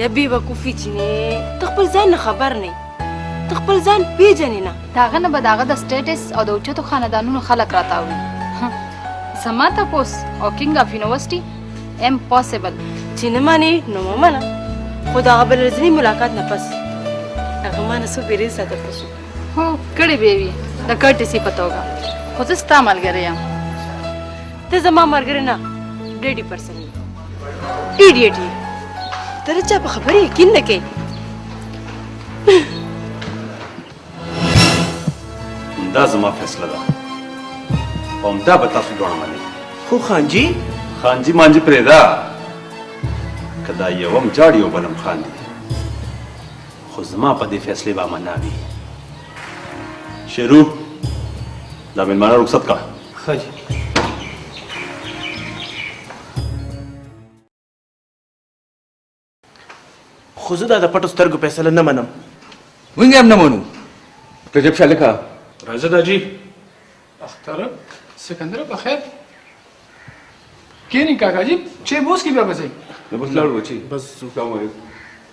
یا بی وقوفی چینه ته خپل ځان نه خبر نه ته خپل ځان پیژنې نه داغه نه به داغه د سټیټس او د اوچتو خاندانونو خلک راتاوي زما ته پوس او کینګ اف یونیورسيټي امپوسیبل چې نه مانی نو منه خو دا بل ورځنی ملاقات نه پس هغه ما نه سو بیرې ساته پښو هو کړي به وي د کټسي پتوګه خو زه ستا ملګری یم ته زما ملګری نه ډېډي پرسن ایډیټ یې ته د چا په خبرې یقین نه کوې دا زما فیصله ده او همدا به تاسو دواړه منئ خو خانجي خانجي مانجي پرېږده که دا یو هم جاړي او بل هم خاندي خو زما په دې فیصلې به امنا وي شروع دا مېلمانه رخصت کړه ښه جي خو زه دا د پټو سترګو فیصله نه منم مونږ هم نه منو رجب شاه لکه راځه دا جی اختر سکندر په خیر کینی کاکا جی چې بوس کی بیا بځای بس لاړ بچی بس سلام علیکم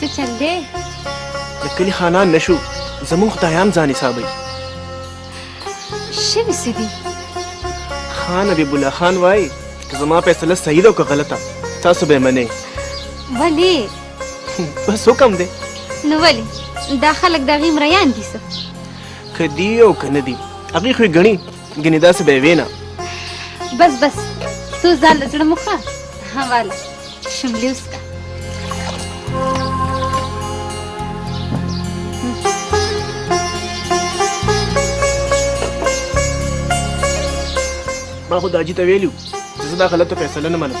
څه چل دی د کلي خانان نه شو زمونږ خدایان ځان حسابوي شوي څه دي خان حبیب الله خان وایي که زما فیصله صحیح ده او که غلطه تاسو به یې منئ ولې بس حکم دی نو ولې دا خلک د هغې مریان دي څه که دي او که نه دي هغې خو یې ګڼي ګنې داسې به یې وینا بس بس څو ځان له زړه مو ښه حواله شملې وسکه ما خو داجي ته ویلي چې زه دا غلطه فیصله نه منم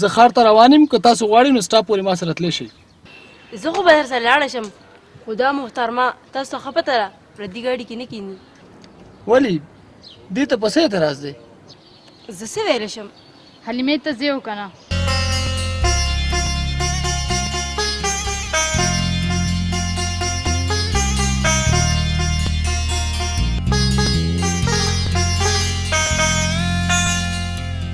زه ښار ته روان یم که تاسو غواړئ نو سټاپ پورې ما سره تللی شئ زه خو به درسره لاړه شم خو دا محترمه تاسو ته ښه پته ده پردي ګاډي کې نه کیني ولې دې ته په څه اعتراض دی زه څه ویلی شم حلیمې ته ځې او که نه